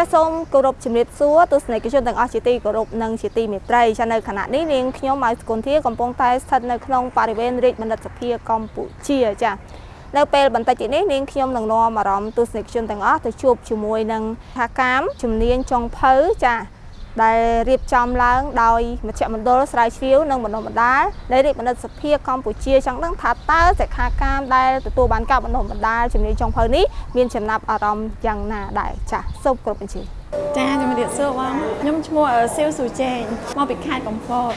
ចាសសូមគោរពជំរាបសួរទស្សនិកជនទាំងអស់ជាទីគោរពនិងជាទីមេត្រីចានៅខណៈនេះនាងខ្ញុំម៉ៅសុគន្ធាកំពុងតែស្ថិតនៅក្នុងបរិវេណរាជបណ្ឌិតសភាកម្ពុជាចានៅពេលបន្តិចទៀតនេះនាងខ្ញុំនឹងនាំអារម្មណ៍ទស្សនិកជនទាំងអស់ទៅជួបជាមួយនឹងថាកាមជំនាញចុងភៅចា ដែលរៀបចំឡើងដោយមជ្ឈមណ្ឌលស្រាវជ្រាវនិងបណ្ដុះបណ្ដាលនៃរាជបណ្ឌិតសភាកម្ពុជាចង់ដឹងថាតើសិក្ខាកាមដែលទទួលបានការបណ្ដុះបណ្ដាលជំនាញចុងភៅនេះមានចំណាប់អារម្មណ៍យ៉ាងណាដែរចាសសូមគោរពអញ្ជើញចាជំរាបសួរបងខ្ញុំឈ្មោះស៊ីវស៊ូជេងមកពីខេត្តកំពត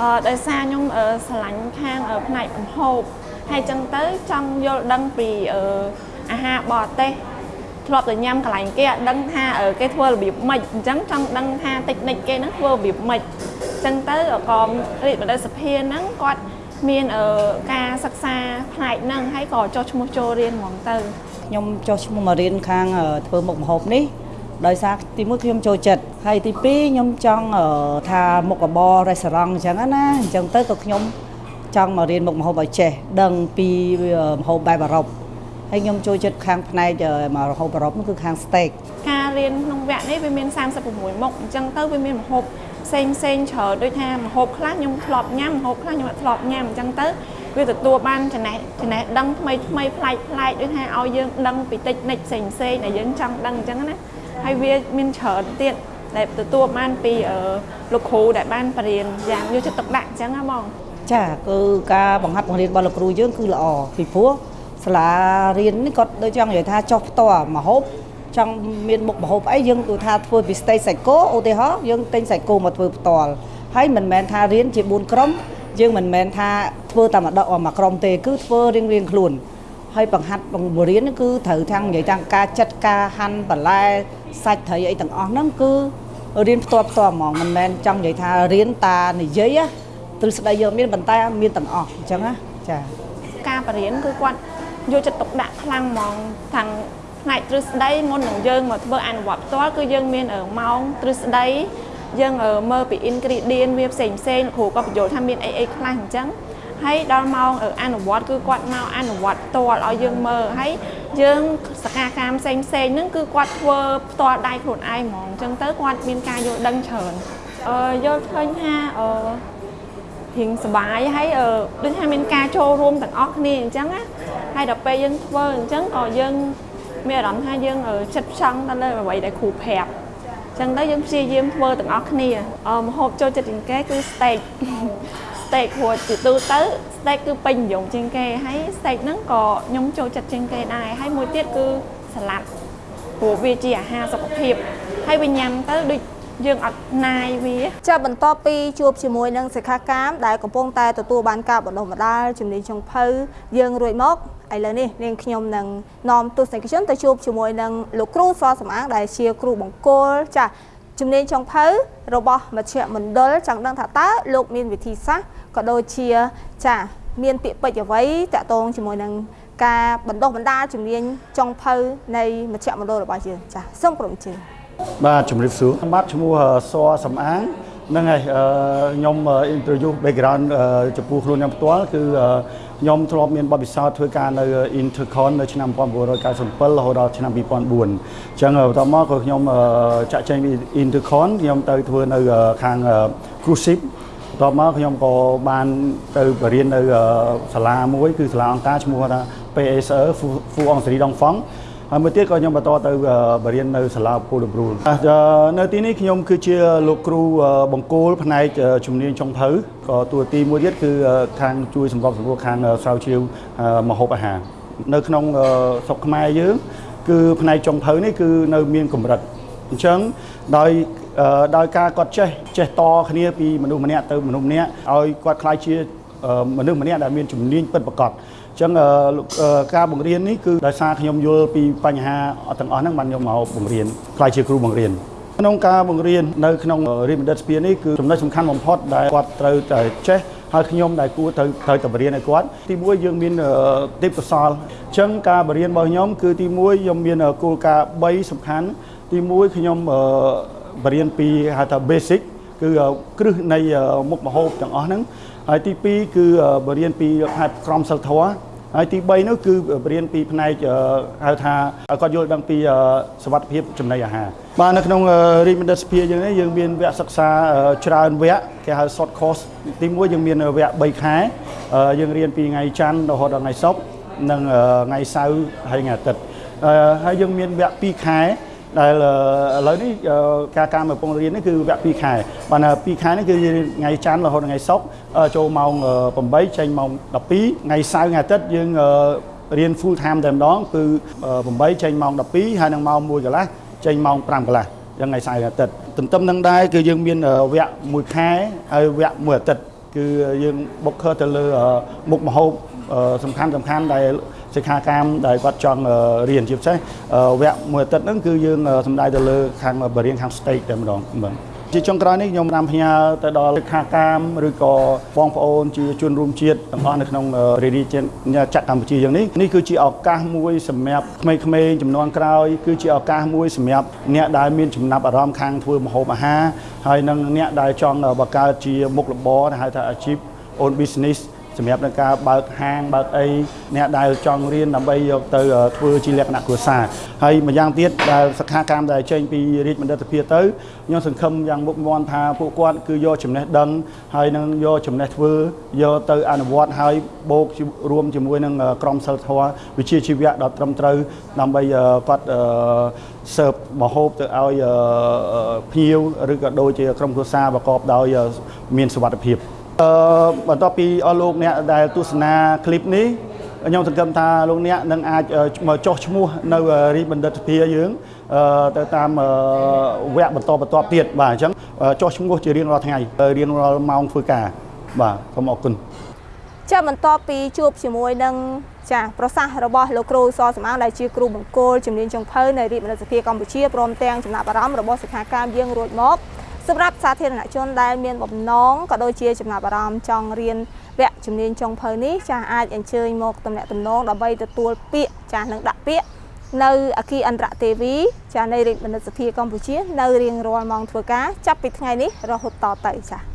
អឺដោយសារខ្ញុំស្រឡាញ់ខាងផ្នែកកំហូបហើយចឹងទៅចង់យល់ដឹងពីអាហារបរទេស ធ្លាប់តែញ៉ាំកន្លែងគេអត់ដឹងថាគេធ្វើរបៀបម៉េចអញ្ចឹងចង់ដឹងថាតិចនិចគេហ្នឹងធ្វើរបៀបម៉េចអញ្ចឹងទៅក៏រាជបណ្ឌិតសភាហ្នឹងគាត់មានការសិក្សាផ្នែកហ្នឹងហើយក៏ចុះឈ្មោះចូលរៀនហ្មងទៅខ្ញុំចុះឈ្មោះមករៀនខាងធ្វើមុខម្ហូបនេះដោយសារទីមួយខ្ញុំចូលចិត្តហើយទីពីរខ្ញុំចង់ថាមុខរបរ restaurant អញ្ចឹងណាអញ្ចឹងទៅក៏ខ្ញុំចង់មករៀនមុខម្ហូបឲ្យចេះដឹងពីម្ហូបបែបអឺរ៉ុប ហើយខ្ញុំចូលចិត្តខាងផ្នែកមករហូបអឺរ៉ុបនោះគឺខាង steak ការរៀនក្នុងវគ្គនេះវាមាន36មុខអញ្ចឹងទៅវាមានម្ហូបផ្សេងផ្សេងច្រើនដូចថាម្ហូបខ្លះខ្ញុំធ្លាប់ញ៉ាំម្ហូបខ្លះខ្ញុំអត់ធ្លាប់ញ៉ាំអញ្ចឹងទៅវាទទួលបានចំណេះចំណេះដឹងថ្មីថ្មីប្លែកប្លែកដូចថាឲ្យយើងដឹងពីតិចនិចផ្សេងផ្សេងដែលយើងចង់ដឹងអញ្ចឹងណាហើយវាមានច្រើនទៀតដែលទទួលបានពីលោកគ្រូដែលបានបរៀនយ៉ាងយកចិត្តទុកដាក់អញ្ចឹងណាបងចាគឺការបង្ហាត់បង្រៀនរបស់លោកគ្រូយើងគឺល្អពីព្រោះ សាលារៀននេះគាត់ដូចចង់និយាយថាចុះផ្ទាល់មហូបចង់មានមុខមហូបអីយើងគឺថាធ្វើពីស្តេកសាច់គោឧទាហរណ៍យើងទិញសាច់គោមកធ្វើផ្ទាល់ហើយមិនមែនថារៀនជា4ក្រុមយើងមិនមែនថាធ្វើតែម្ដងមួយក្រុមទេគឺធ្វើរៀងរៀងខ្លួនហើយបង្ហាត់បង្រៀនគឺត្រូវទាំងនិយាយទាំងការចាត់ការហាន់បន្លែសាច់ត្រីអីទាំងអស់ហ្នឹងគឺរៀនផ្ទាល់ផ្ទាល់ហ្មងមិនមែនចង់និយាយថារៀនតានិយាយទ្រឹស្ដីយើងមានប៉ុន្តែមានទាំងអស់អញ្ចឹងណាចាការបរៀនគឺគាត់ យកចិត្តទុកដាក់ខ្លាំងហ្មងខាងផ្នែកទ្រឹស្ដីមុននឹងយើងមកធ្វើអនុវត្តផ្ទាល់គឺយើងមានម៉ោងទ្រឹស្ដីយើងមើលពី ingredient វាផ្សេងផ្សេងគ្រូក៏បញ្យល់ថាមានអីអីខ្លះអញ្ចឹងហើយដល់ម៉ោងអនុវត្តគឺគាត់មកអនុវត្តផ្ទាល់ឲ្យយើងមើលហើយយើងសកម្មកម្មផ្សេងផ្សេងហ្នឹងគឺគាត់ធ្វើផ្ទាល់ដៃខ្លួនឯងហ្មងអញ្ចឹងទៅគាត់មានការយល់ដឹងច្រើនអឺយល់ឃើញថាអឺ រៀងសុបាយហើយដូចថាមានការចូលរួមទាំងអស់គ្នាអញ្ចឹងណាហើយដល់ពេលយើងធ្វើអញ្ចឹងក៏យើងមានអារម្មណ៍ថាយើងចិត្តផ្ចង់ទៅលើអ្វីដែលគ្រូប្រាប់អញ្ចឹងទៅយើងព្យាយាមធ្វើទាំងអស់គ្នាមហូបចូលចិត្តជាងគេគឺ steak steak ព្រោះជាទូទៅ steak គឺពេញនិយមជាងគេហើយ steak ហ្នឹងក៏ខ្ញុំចូលចិត្តជាងគេដែរហើយមួយទៀតគឺសាឡាត់ព្រោះវាជាអាហារសុខភាពហើយវាញ៉ាំទៅដូច យើងអត់ណាយវាចាបន្ទាប់ពីជួបជាមួយនឹងសិក្ខាកាមដែលកំពុងតែទទួលបានការបណ្ដុះបណ្ដាលជំនាញចុងភៅយើងរួចមកឥឡូវនេះនាងខ្ញុំនឹងនាំទស្សនិកជនទៅជួបជាមួយនឹងលោកគ្រូសសំអាងដែលជាគ្រូបង្គោលចាជំនាញចុងភៅរបស់មជ្ឈមណ្ឌលចង់ដឹងថាតើលោកមានវិធីសាស្ត្រក៏ដូចជាចាមានពាក្យពេចន៍អ្វីតាក់ទងជាមួយនឹងការបណ្ដុះបណ្ដាលជំនាញចុងភៅនៃមជ្ឈមណ្ឌលរបស់យើងចាសូមក្រុមជើង បាទជំរាបសួរបាទឈ្មោះសសំអាងហ្នឹងហើយខ្ញុំ interview background ចំពោះខ្លួនខ្ញុំផ្ទាល់គឺខ្ញុំធ្លាប់មានបទពិសោធន៍ធ្វើការនៅ Intercon នៅឆ្នាំ1997រហូតដល់ឆ្នាំ2004អញ្ចឹងបន្ទាប់មកក៏ខ្ញុំចាក់ចែងពី Intercon ខ្ញុំទៅធ្វើនៅខាង cruise ship បន្ទាប់មកខ្ញុំក៏បានទៅបរៀននៅសាលាមួយគឺសាលាអង្គការឈ្មោះថា PSE ហ្វូអងសេរីដងហ្វង់ ហើយមួយទៀតក៏ខ្ញុំបន្តទៅបរៀននៅសាលាពូលប្រូលនៅទីនេះខ្ញុំគឺជាលោកគ្រូបង្គោលផ្នែកជំនាញចុងភៅក៏តួទីមួយទៀតគឺខាងជួយសម្របសម្រួលខាងស្រាវជ្រាវម្ហូបអាហារនៅក្នុងស្រុកខ្មែរយើងគឺផ្នែកចុងភៅនេះគឺនៅមានកម្រិតអញ្ចឹងដោយដោយការគាត់ចេះចេះតគ្នាពីមនុស្សម្នាក់ទៅមនុស្សម្នាក់ឲ្យគាត់ខ្លាយជាមនុស្សម្នាក់ដែលមានជំនាញពិតប្រាកដ ចឹងការបង្រៀននេះគឺដោយសារខ្ញុំយល់ពីបញ្ហាទាំងអស់ហ្នឹងបានខ្ញុំមកបង្រៀនខ្លាយជាគ្រូបង្រៀនក្នុងការបង្រៀននៅក្នុងរៀនបណ្ឌិតស្ពាននេះគឺចំណុចសំខាន់បំផុតដែលគាត់ត្រូវតែចេះហើយខ្ញុំដែលគួរត្រូវត្រូវតែបរៀនឲ្យគាត់ទីមួយយើងមានទេពកោសលអញ្ចឹងការបរៀនរបស់ខ្ញុំគឺទីមួយខ្ញុំមានគោលការណ៍3សំខាន់ទីមួយខ្ញុំបរៀនពីហៅថា basic គឺគ្រឹះនៃមុខម្ហូបទាំងអស់ហ្នឹងហើយទី2គឺបរៀនពីផែនក្រមសិលធម៌ ហើយទី3នោះគឺរៀនពីផ្នែកអឺហៅថាឲ្យគាត់យល់ដឹងពីអឺសវត្ថភាពចំណីអាហារបាទនៅក្នុងអឺរាជបណ្ឌិតសភាយើងនេះយើងមានវគ្គសិក្សាអឺច្រើនវគ្គគេហៅ short course ទី1យើងមានវគ្គ3ខែអឺយើងរៀនពីថ្ងៃច័ន្ទរហូតដល់ថ្ងៃសុក្រនិងអឺថ្ងៃសៅរ៍ហើយថ្ងៃអាទិត្យអឺហើយយើងមានវគ្គ2ខែ ដែលឥឡូវនេះការការមកពងរៀននេះគឺវគ្គ2ខែបាន2ខែនេះគឺថ្ងៃច័ន្ទរហូតដល់ថ្ងៃសុក្រចូលម៉ោង8ចេញម៉ោង12ថ្ងៃសៅរ៍ថ្ងៃអាទិត្យយើងរៀន full time តែម្ដងគឺ8ចេញម៉ោង12ហើយនឹងម៉ោង1កន្លះចេញម៉ោង5កន្លះយ៉ាងថ្ងៃសៅរ៍អាទិត្យទន្ទឹមនឹងដែរគឺយើងមានវគ្គ1ខែហើយវគ្គ1អាទិត្យគឺយើងបុកខើទៅលើមុខម្ហូបសំខាន់សំខាន់ដែល សិក្ខាកាមដែលគាត់ចង់រៀនជាពិសេសវគ្គមួយអាទិត្យហ្នឹងគឺយើងសំដៅទៅលើខាងបរិញ្ញាខាង state តែម្ដងបាទជាចុងក្រោយនេះខ្ញុំបានផ្ញើទៅដល់សិក្ខាកាមឬក៏បងប្អូនជាជនរួមជាតិទាំងអស់នៅក្នុងរាជជាតិចក្រកម្ពុជាយ៉ាងនេះនេះគឺជាឱកាសមួយសម្រាប់ក្មេងៗចំនួនក្រោយគឺជាឱកាសមួយសម្រាប់អ្នកដែលមានចំណាប់អារម្មណ៍ខាងធ្វើម្ហូបអាហារហើយនិងអ្នកដែលចង់បង្កើតជាមុខរបរហៅថាអាជីព own business សម្រាប់នឹងការបើកហាងបើកអីអ្នកដែលចង់រៀនដើម្បីយកទៅធ្វើជាលក្ខណៈគ្រួសារហើយម្យ៉ាងទៀតដែលសិក្ខាកាមដែលចេញពីរាជបណ្ឌិតសភាទៅខ្ញុំសង្ឃឹមយ៉ាងមុខមាំថាពួកគាត់គឺយកចំណេះដឹងហើយនឹងយកចំណេះធ្វើយកទៅអនុវត្តហើយបូករួមជាមួយនឹងក្រុមសិលធម៌វិជ្ជាជីវៈដ៏ត្រឹមត្រូវដើម្បីគាត់សើបមហូបទៅឲ្យភ្ញៀវឬក៏ដូចជាក្រុមគ្រួសារប្រកបដោយមានសុវត្ថិភាព អឺបន្ទាប់ពីអស់លោកអ្នកដែលទស្សនាคลิปនេះខ្ញុំសង្ឃឹមថាលោកអ្នកនឹងអាចមកចុះឈ្មោះនៅរីបណ្ឌិតសភាយើងទៅតាមវគ្គបន្តបន្តទៀតបាទអញ្ចឹងចុះឈ្មោះជារៀងរាល់ថ្ងៃរៀងរាល់ម៉ោងធ្វើការបាទសូមអរគុណចាបន្ទាប់ពីជួបជាមួយនឹងចាប្រសាសន៍របស់លោកគ្រូសសំអាងដែលជាគ្រូបង្គោលជំនាញចុងភៅនៅរាជបណ្ឌិតសភាកម្ពុជាព្រមទាំងចំណាប់អារម្មណ៍របស់សិក្ខាកាមយើងរួចមក សម្រាប់សាធារណជនដែលមានបំណងក៏ដូចជាចំណាប់អារម្មណ៍ចង់រៀនវគ្គជំនាញចុងភៅនេះចាស់អាចអញ្ជើញមកតំណាក់តំណងដើម្បីទទួលពាក្យចាស់នឹងដាក់ពាក្យនៅអគិអន្តរទេវីចាស់នៃរាជបណ្ឌិតសភាកម្ពុជា នៅរៀងរាល់ម៉ោងធ្វើការចាប់ពីថ្ងៃនេះរហូតតទៅចាស់